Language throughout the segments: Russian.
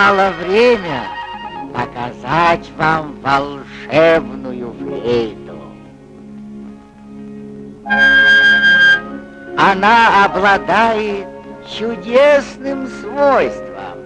Настало время показать вам волшебную флейту. Она обладает чудесным свойством.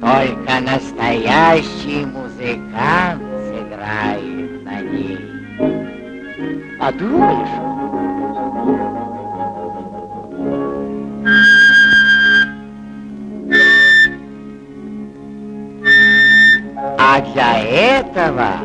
Только настоящий музыкант сыграет на ней. Подумаешь, 在吗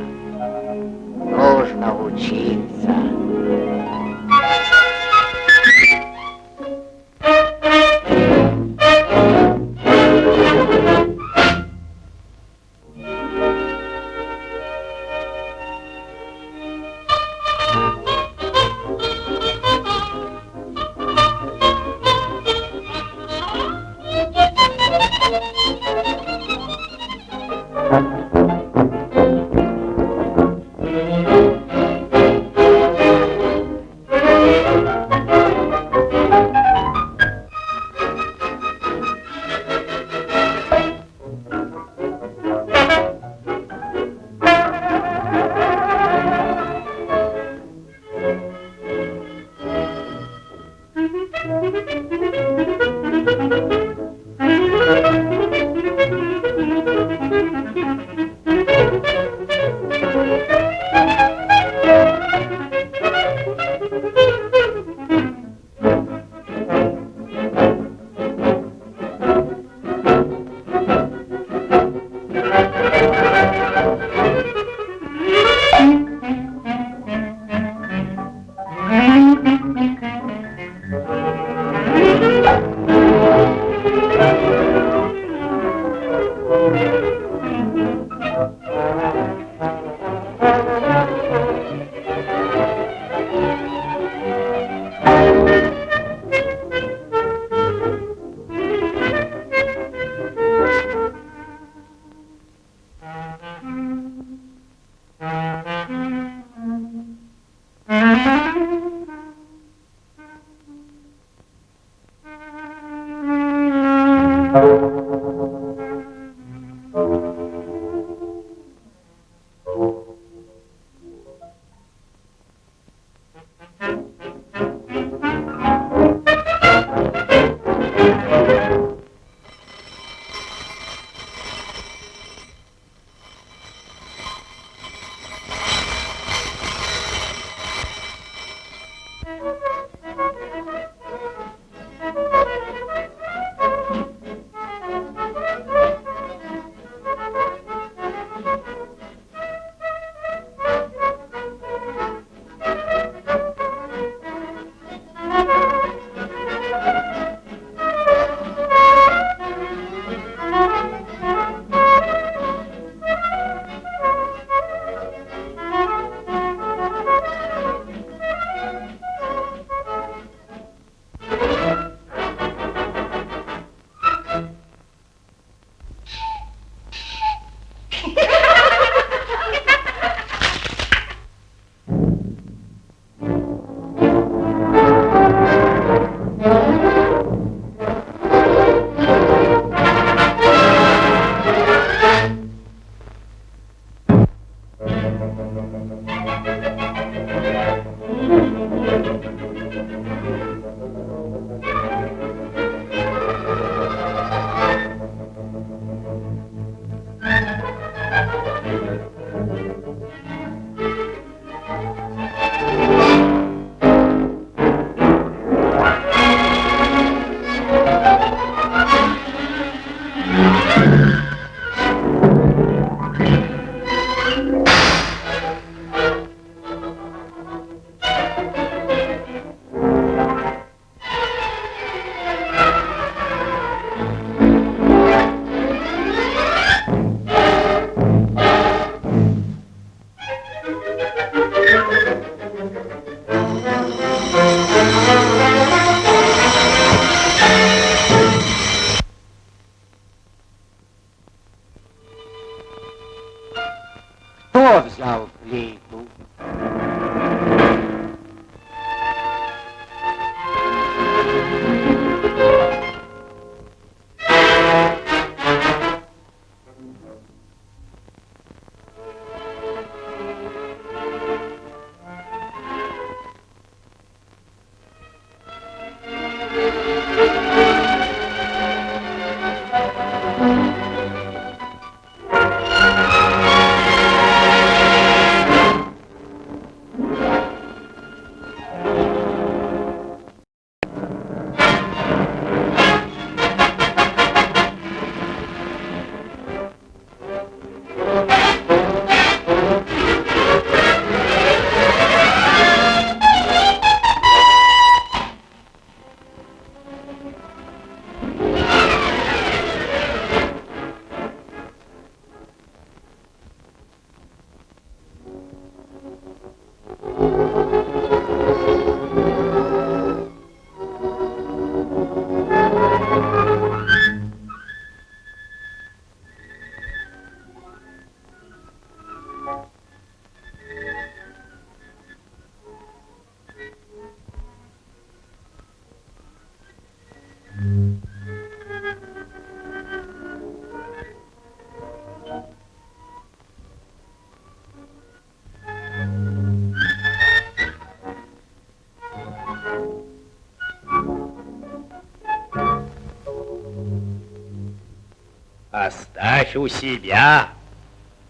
Оставь у себя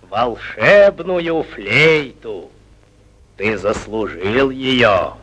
волшебную флейту. Ты заслужил ее.